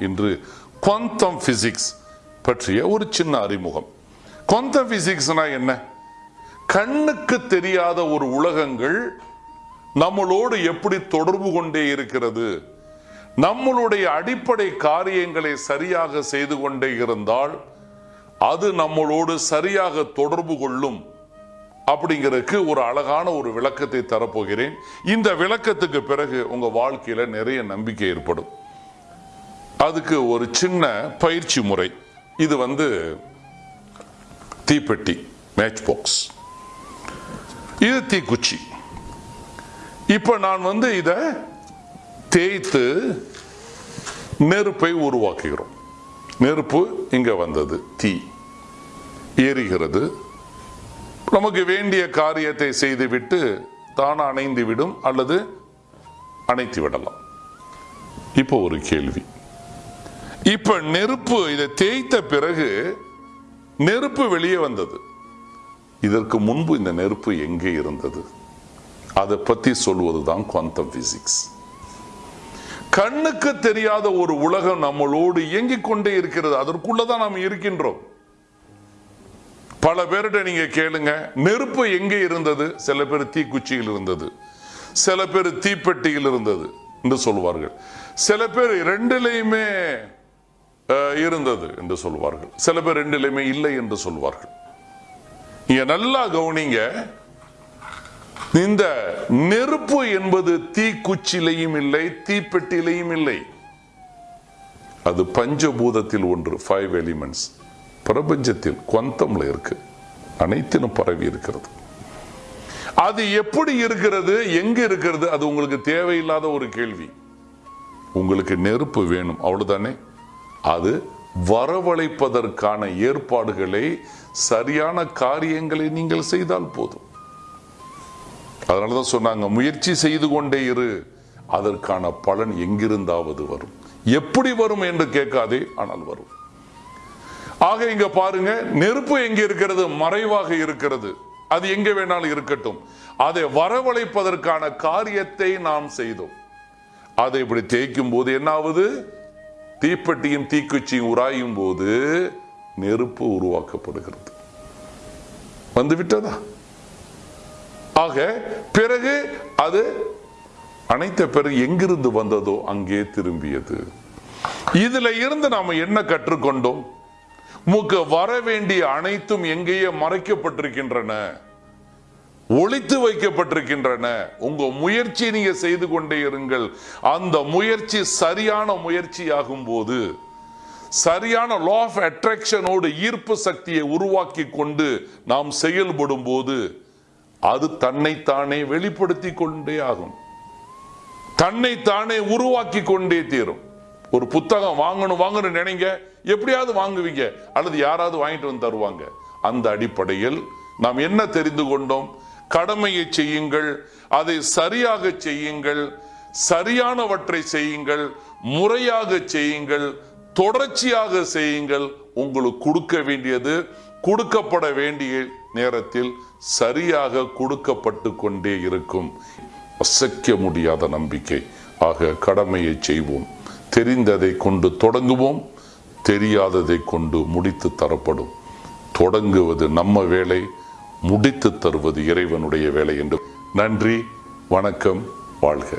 இன்று குவாந்தம் பிசிக்ஸ் பற்றிய ஒரு சின்ன அறிமுகம். குவாந்தம் பிசிக்ஸ்னா என்ன? கண்ணுக்கு தெரியாத ஒரு உலகங்கள் நம்மளோடு எப்படி தொடர்பு கொண்டே இருக்கிறது? நம்மளுடைய அடிப்படை காரியங்களை சரியாக செய்து கொண்டே இருந்தால் அது நம்மளோடு சரியாக தொடர்பு கொள்ளும் அப்படிங்கிறதுக்கு ஒரு அழகான ஒரு விளக்கத்தை தரப்போகிறேன். இந்த விளக்கத்துக்கு பிறகு உங்க வாழ்க்கையில நிறைய நம்பிக்கை ஏற்படும். அதுக்கு ஒரு சின்ன பயிற்சி முறை. இது வந்து தீப்பெட்டி மேட்ச் பாக்ஸ் இது தீக்குச்சி. இப்போ நான் வந்து இதை தேய்த்து நெருப்பை உருவாக்குகிறோம். நெருப்பு இங்கே வந்தது தீ. எரிகிறது நமக்கு வேண்டிய காரியத்தை செய்துவிட்டு தானா அணைந்து விடும் அல்லது அணைத்து விடலாம். இப்போ ஒரு கேள்வி. இப்ப நெருப்பு இதை தேய்த்த பிறகு நெருப்பு வெளியே வந்தது. இதற்கு முன்பு இந்த நெருப்பு எங்கே இருந்தது? அதை பத்தி சொல்வதுதான் குவாண்டம் பிசிக்ஸ் கண்ணுக்கு தெரியாத ஒரு உலகம் நம்மளோடு இயங்கிக் கொண்டே இருக்கிறது. அதற்குள்ளதான் நாம் இருக்கின்றோம். பல பேர்கிட்ட நீங்க கேளுங்க நெருப்பு எங்கே இருந்தது? சில பேர் தீக்குச்சியில் இருந்தது. சில பேர் தீப்பெட்டியில் இருந்தது என்று சொல்வார்கள். சில பேர் ரெண்டிலையுமே இருந்தது என்று சொல்வார்கள். சில பேர் ரெண்டிலுமே இல்லை என்று சொல்வார்கள். நீங்க நல்லா கவனிங்க. இந்த நெருப்பு என்பது தீக்குச்சிலையும் இல்லை தீப்பெட்டிலையும் இல்லை. அது பஞ்சபூதத்தில் ஒன்று ஃபைவ் எலிமெண்ட்ஸ் பிரபஞ்சத்தில் குவந்தம்ல இருக்கு. அனைத்திலும் பரவி இருக்கிறது. அது எப்படி இருக்கிறது எங்க இருக்கிறது அது உங்களுக்கு தேவையில்லாத ஒரு கேள்வி. உங்களுக்கு நெருப்பு வேணும் அவ்வளவுதானே? அது வரவழைப்பதற்கான ஏற்பாடுகளை சரியான காரியங்களை நீங்கள் செய்தால் போதும். அதனாலதான் சொன்னாங்க முயற்சி செய்து கொண்டே இரு அதற்கான பலன் எங்கிருந்தாவது வரும். எப்படி வரும் என்று கேட்காதே ஆனால் வரும். ஆக இங்க பாருங்க நெருப்பு எங்க இருக்கிறது? மறைவாக இருக்கிறது. அது எங்க வேணாலும் இருக்கட்டும். அதை வரவழைப்பதற்கான காரியத்தை நாம் செய்தோம். அதை இப்படி தேய்க்கும் போது என்ன தீப்பெட்டியும் தீக்குச்சியும் உராயும் போது நெருப்பு உருவாக்கப்படுகிறது. வந்து விட்டதா? ஆக பிறகு அது அனைத்த பிறகு எங்கிருந்து வந்ததோ அங்கே திரும்பியது. இதுல இருந்து நாம என்ன கற்றுக்கொண்டோம்? உமக்கு வர வேண்டிய அனைத்தும் எங்கேயே மறைக்கப்பட்டிருக்கின்றன. ஒழித்து வைக்கப்பட்டிருக்கின்றன. உங்க முயற்சி நீங்க செய்து கொண்டே இருங்கள். அந்த முயற்சி சரியான முயற்சியாகும் போது சரியான லா ஆஃப் அட்ராக்ஷனோடு ஈர்ப்பு சக்தியை உருவாக்கி கொண்டு நாம் செயல்படும் போது அது தன்னைத்தானே வெளிப்படுத்தி கொண்டே ஆகும். தன்னைத்தானே உருவாக்கி கொண்டே தீரும். ஒரு புத்தகம் வாங்கணும் வாங்கணும் நினைங்க. எப்படியாவது வாங்குவீங்க. அல்லது யாராவது வாங்கிட்டு வந்து தருவாங்க. அந்த அடிப்படையில் நாம் என்ன தெரிந்து கொண்டோம்? கடமையை செய்யுங்கள் அதை சரியாக செய்யுங்கள் சரியானவற்றை செய்யுங்கள் முறையாக செய்யுங்கள் தொடர்ச்சியாக செய்யுங்கள். உங்களுக்கு கொடுக்க வேண்டியது கொடுக்கப்பட வேண்டிய நேரத்தில் சரியாக கொடுக்கப்பட்டு கொண்டே இருக்கும். அசைக்க முடியாத நம்பிக்கை. ஆக கடமையை செய்வோம். தெரிந்ததை கொண்டு தொடங்குவோம். தெரியாததை கொண்டு முடித்து தரப்படும். தொடங்குவது நம்ம வேலை. முடித்து தருவது இறைவனுடைய வேலை என்று. நன்றி வணக்கம் வாழ்க.